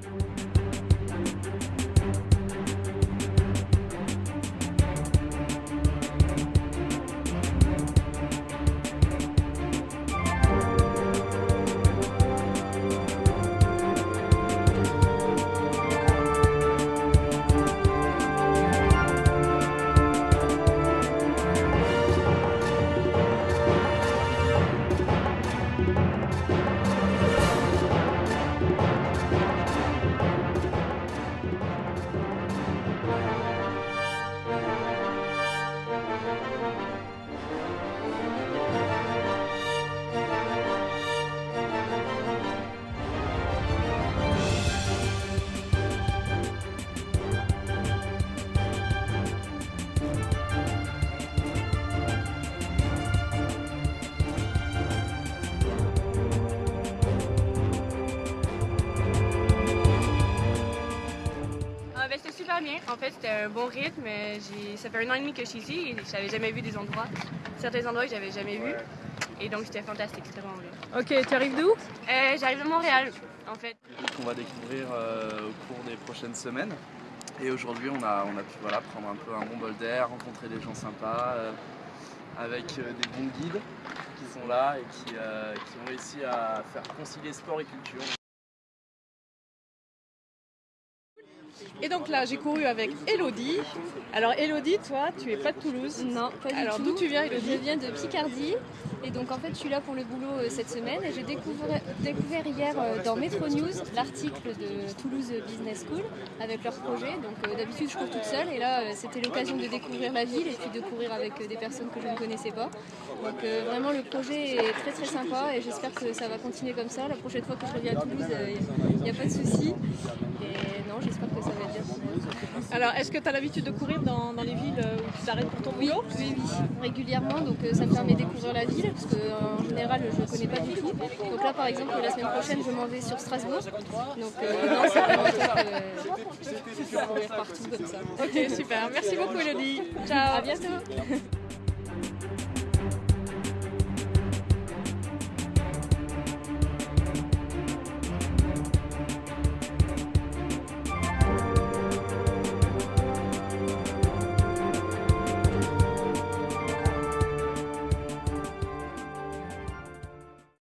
life. Ah, ben, c'était super bien. En fait, c'était un bon rythme. Ça fait un an et demi que je suis ici et j'avais jamais vu des endroits, certains endroits que j'avais jamais vus. Et donc, c'était fantastique, c'était vraiment bien. Ok, tu arrives d'où Euh, J'arrive de Montréal, en fait. qu'on va découvrir euh, au cours des prochaines semaines. Et aujourd'hui, on a, on a pu voilà, prendre un peu un bon bol d'air, rencontrer des gens sympas, euh, avec euh, des bons guides qui sont là et qui, euh, qui ont réussi à faire concilier sport et culture. Et donc là, j'ai couru avec Elodie. Alors Elodie, toi, tu es pas de Toulouse Non, pas du Alors tout. d'où tu viens, Je Elodie viens de Picardie et donc en fait je suis là pour le boulot euh, cette semaine et j'ai découvert, découvert hier euh, dans Metro News l'article de Toulouse Business School avec leur projet. Donc euh, d'habitude je cours toute seule et là c'était l'occasion de découvrir la ville et puis de courir avec des personnes que je ne connaissais pas. Donc vraiment le projet est très très sympa et j'espère que ça va continuer comme ça. La prochaine fois que je reviens à Toulouse, il n'y a pas de souci. Et j'espère que ça va être bien. Alors, est-ce que tu as l'habitude de courir dans, dans les villes euh, où tu t'arrêtes pour ton Oui, boulot? oui, oui, régulièrement. Donc euh, ça me permet de découvrir la ville parce qu'en général je ne connais pas du tout. Donc là par exemple la semaine prochaine je m'en vais sur Strasbourg. Donc euh, non, c'est vraiment top euh, courir partout comme ça. Ok, super. Merci beaucoup, Elodie. Ciao. À bientôt.